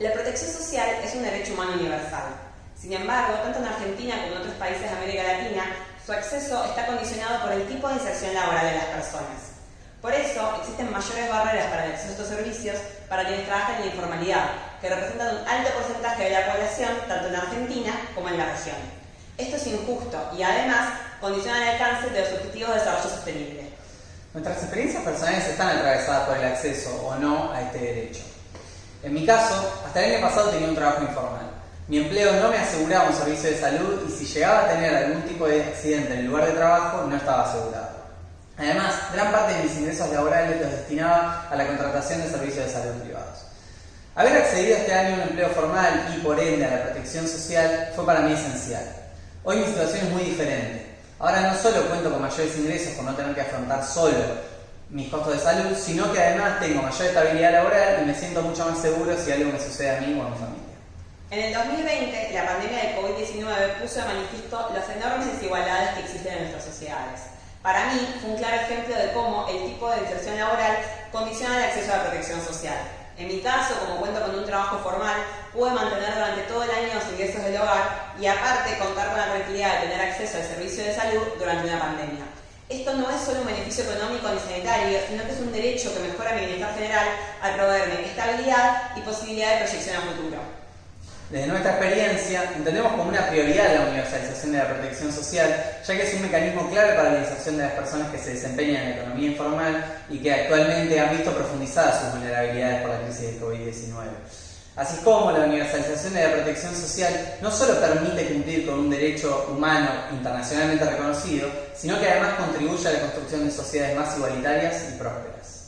La protección social es un derecho humano universal. Sin embargo, tanto en Argentina como en otros países de América Latina, su acceso está condicionado por el tipo de inserción laboral de las personas. Por eso, existen mayores barreras para el acceso a estos servicios para quienes trabajan en la informalidad, que representan un alto porcentaje de la población tanto en Argentina como en la región. Esto es injusto y además condiciona el alcance de los objetivos de desarrollo sostenible. Nuestras experiencias personales están atravesadas por el acceso o no a este derecho. En mi caso, hasta el año pasado tenía un trabajo informal. Mi empleo no me aseguraba un servicio de salud y si llegaba a tener algún tipo de accidente en el lugar de trabajo no estaba asegurado. Además, gran parte de mis ingresos laborales los destinaba a la contratación de servicios de salud privados. Haber accedido este año a un empleo formal y por ende a la protección social fue para mí esencial. Hoy mi situación es muy diferente. Ahora no solo cuento con mayores ingresos por no tener que afrontar solo mis costos de salud, sino que además tengo mayor estabilidad laboral y me siento mucho más seguro si algo me sucede a mí o a mi familia. En el 2020, la pandemia del COVID-19 puso de manifiesto las enormes desigualdades que existen en nuestras sociedades. Para mí, fue un claro ejemplo de cómo el tipo de inserción laboral condiciona el acceso a la protección social. En mi caso, como cuento con un trabajo formal, pude mantener durante todo el año los ingresos del hogar y aparte contar con la tranquilidad de tener acceso al servicio de salud durante una pandemia. Esto no es solo un beneficio económico ni sanitario, sino que es un derecho que mejora mi bienestar general al proveerme estabilidad y posibilidad de proyección a futuro. Desde nuestra experiencia, entendemos como una prioridad la universalización de la protección social, ya que es un mecanismo clave para la inserción de las personas que se desempeñan en la economía informal y que actualmente han visto profundizadas sus vulnerabilidades por la crisis del COVID-19. Así como la universalización de la protección social no solo permite cumplir con un derecho humano internacionalmente reconocido, sino que además contribuye a la construcción de sociedades más igualitarias y prósperas.